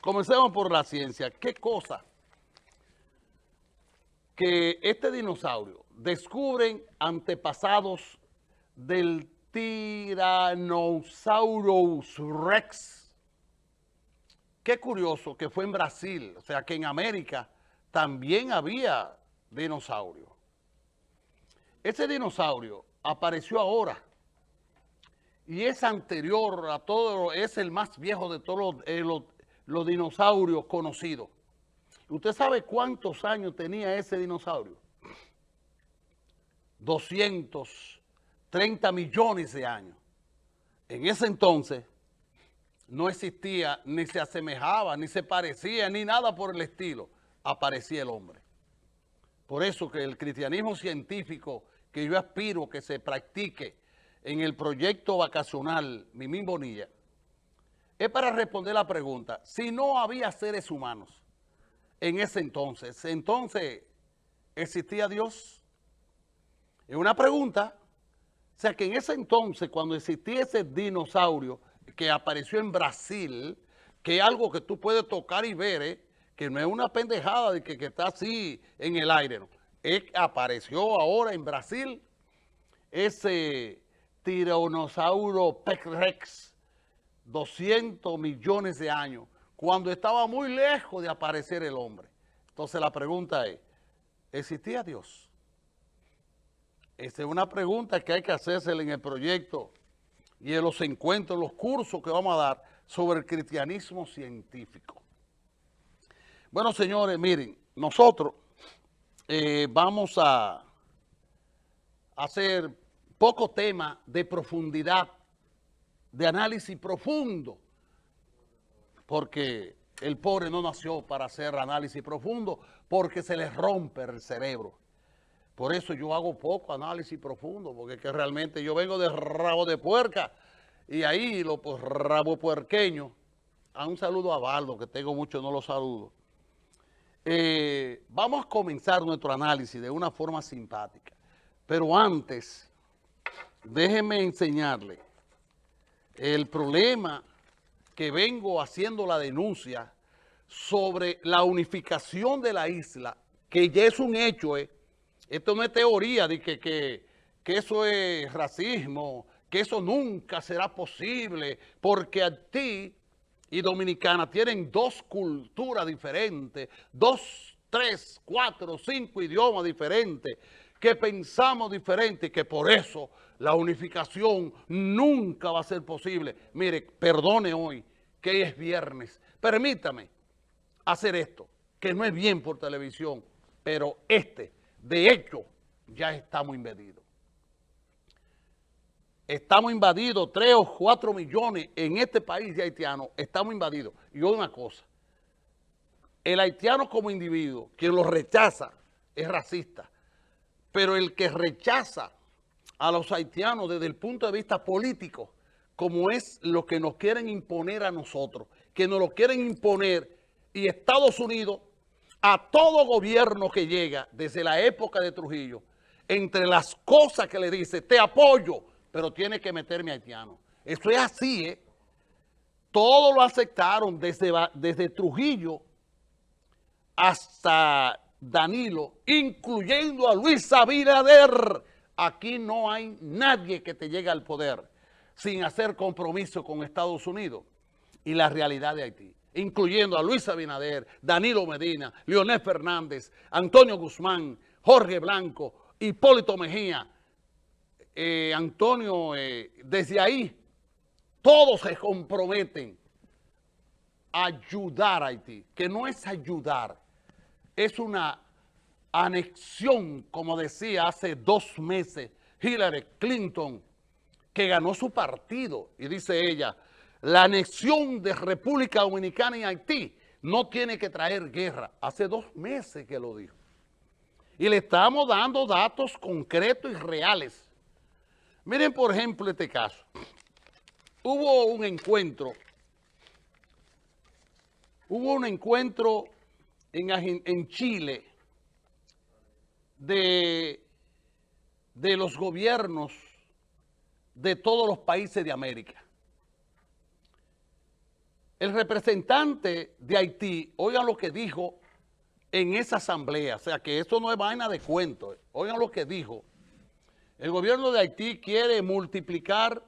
Comencemos por la ciencia. ¿Qué cosa que este dinosaurio descubren antepasados del Tyrannosaurus rex? Qué curioso que fue en Brasil, o sea que en América también había dinosaurio. Ese dinosaurio apareció ahora y es anterior a todo, es el más viejo de todos los, los dinosaurios conocidos. ¿Usted sabe cuántos años tenía ese dinosaurio? 230 millones de años. En ese entonces no existía, ni se asemejaba, ni se parecía, ni nada por el estilo, aparecía el hombre. Por eso que el cristianismo científico que yo aspiro que se practique en el proyecto vacacional Mimín Bonilla, es para responder la pregunta, si no había seres humanos en ese entonces, entonces, ¿existía Dios? Es una pregunta, o sea que en ese entonces, cuando existía ese dinosaurio que apareció en Brasil, que es algo que tú puedes tocar y ver, ¿eh? que no es una pendejada de que, que está así en el aire, ¿no? Es, apareció ahora en Brasil ese tiranosaurio Rex, 200 millones de años, cuando estaba muy lejos de aparecer el hombre. Entonces la pregunta es, ¿existía Dios? Esa es una pregunta que hay que hacerse en el proyecto y en los encuentros, los cursos que vamos a dar sobre el cristianismo científico. Bueno, señores, miren, nosotros eh, vamos a hacer poco tema de profundidad, de análisis profundo, porque el pobre no nació para hacer análisis profundo, porque se le rompe el cerebro. Por eso yo hago poco análisis profundo, porque que realmente yo vengo de rabo de puerca, y ahí lo pues, rabo puerqueño. A un saludo a Baldo, que tengo mucho, no lo saludo. Eh, vamos a comenzar nuestro análisis de una forma simpática. Pero antes, déjeme enseñarle el problema que vengo haciendo la denuncia sobre la unificación de la isla, que ya es un hecho, ¿eh? Esto no es teoría de que, que, que eso es racismo, que eso nunca será posible, porque ti y Dominicana tienen dos culturas diferentes, dos, tres, cuatro, cinco idiomas diferentes, que pensamos diferente y que por eso la unificación nunca va a ser posible. Mire, perdone hoy que es viernes. Permítame hacer esto, que no es bien por televisión, pero este, de hecho, ya estamos invadidos. Estamos invadidos, tres o cuatro millones en este país de haitianos, estamos invadidos. Y una cosa, el haitiano como individuo, quien lo rechaza, es racista pero el que rechaza a los haitianos desde el punto de vista político, como es lo que nos quieren imponer a nosotros, que nos lo quieren imponer y Estados Unidos a todo gobierno que llega desde la época de Trujillo, entre las cosas que le dice, te apoyo, pero tiene que meterme haitiano. Eso es así, ¿eh? Todo lo aceptaron desde, desde Trujillo hasta Danilo, incluyendo a Luis Abinader. Aquí no hay nadie que te llegue al poder sin hacer compromiso con Estados Unidos y la realidad de Haití, incluyendo a Luis Abinader, Danilo Medina, Leonel Fernández, Antonio Guzmán, Jorge Blanco, Hipólito Mejía, eh, Antonio, eh, desde ahí, todos se comprometen a ayudar a Haití, que no es ayudar, es una anexión, como decía hace dos meses Hillary Clinton, que ganó su partido. Y dice ella, la anexión de República Dominicana y Haití no tiene que traer guerra. Hace dos meses que lo dijo. Y le estamos dando datos concretos y reales. Miren, por ejemplo, este caso. Hubo un encuentro, hubo un encuentro en, Chile de, de los gobiernos de todos los países de América. el representante de Haití, oigan lo que dijo en esa asamblea, o sea que eso no es vaina de cuento, oigan lo que dijo. El gobierno de Haití quiere multiplicar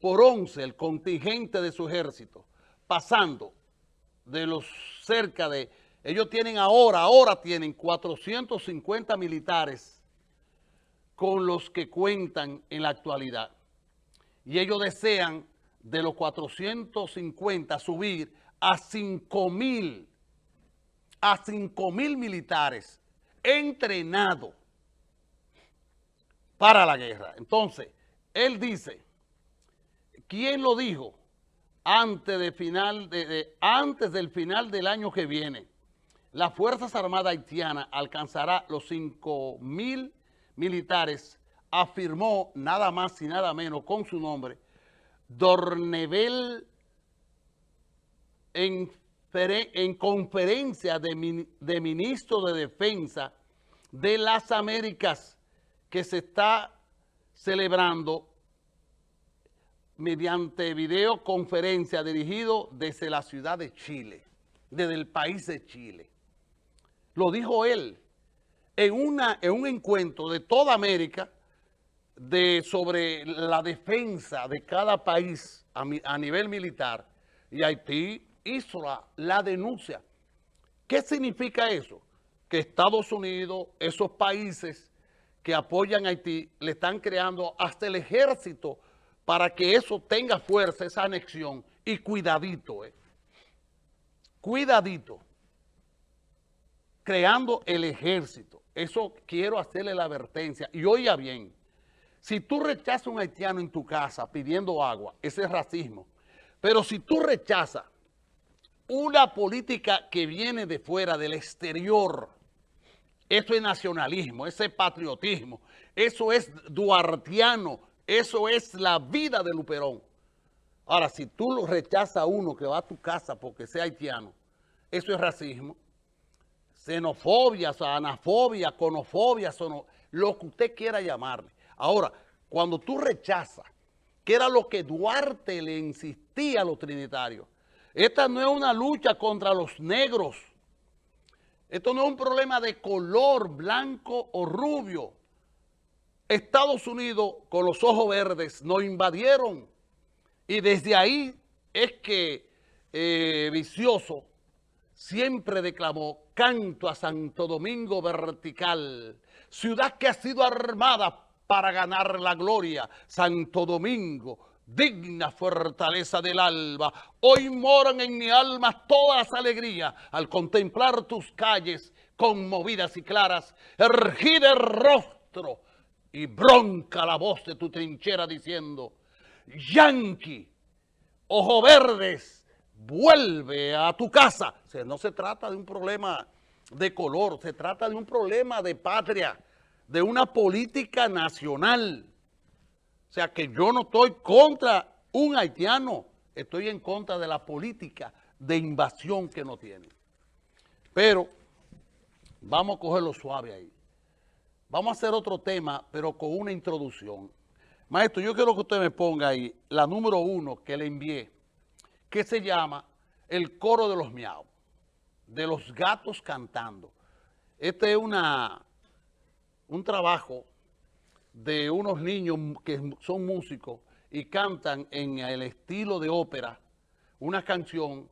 por 11 el contingente de su ejército, pasando de los cerca de, ellos tienen ahora, ahora tienen 450 militares con los que cuentan en la actualidad. Y ellos desean de los 450 subir a 5 mil, a 5 mil militares entrenados para la guerra. Entonces, él dice, ¿quién lo dijo? Antes, de final de, antes del final del año que viene, las Fuerzas Armadas Haitianas alcanzará los 5 mil militares, afirmó nada más y nada menos con su nombre, Dornevel en, en conferencia de, de ministros de Defensa de las Américas que se está celebrando mediante videoconferencia dirigido desde la ciudad de Chile, desde el país de Chile. Lo dijo él en, una, en un encuentro de toda América de, sobre la defensa de cada país a, nivel militar y Haití hizo la, denuncia. ¿Qué significa eso? Que Estados Unidos, esos países que apoyan a Haití, le están creando hasta el ejército para que eso tenga fuerza, esa anexión. Y cuidadito, eh. Cuidadito. Creando el ejército. Eso quiero hacerle la advertencia. Y oiga bien, si tú rechazas a un haitiano en tu casa pidiendo agua, ese es racismo. Pero si tú rechazas una política que viene de fuera, del exterior, eso es nacionalismo, ese es patriotismo, eso es duartiano, eso es la vida de Luperón. Ahora, si tú lo rechazas a uno que va a tu casa porque sea haitiano, eso es racismo. Xenofobia, anafobia, conofobia, lo que usted quiera llamarle. Ahora, cuando tú rechazas, que era lo que Duarte le insistía a los trinitarios, esta no es una lucha contra los negros. Esto no es un problema de color blanco o rubio. Estados Unidos con los ojos verdes nos invadieron y desde ahí es que eh, Vicioso siempre declamó canto a Santo Domingo vertical, ciudad que ha sido armada para ganar la gloria. Santo Domingo, digna fortaleza del alba, hoy moran en mi alma todas alegrías al contemplar tus calles conmovidas y claras, ergida el rostro y bronca la voz de tu trinchera diciendo, Yankee, ojo verdes, vuelve a tu casa. O no se trata de un problema de color, se trata de un problema de patria de una política nacional. O sea que yo no estoy contra un haitiano, estoy en contra de la política de invasión que no tiene. Pero vamos a cogerlo suave ahí. Vamos a hacer otro tema, pero con una introducción. Maestro, yo quiero que usted me ponga ahí la número uno que le envié, que se llama El coro de los miau, de los gatos cantando. Esta es una, un trabajo de unos niños que son músicos y cantan en el estilo de ópera una canción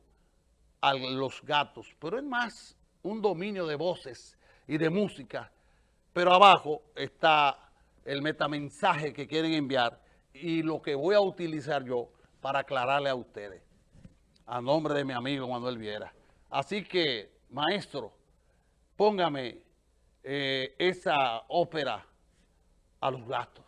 a los gatos, pero es más un dominio de voces y de música, pero abajo está el metamensaje que quieren enviar y lo que voy a utilizar yo para aclararle a ustedes, a nombre de mi amigo Manuel Viera. Así que, maestro, póngame eh, esa ópera a los gatos.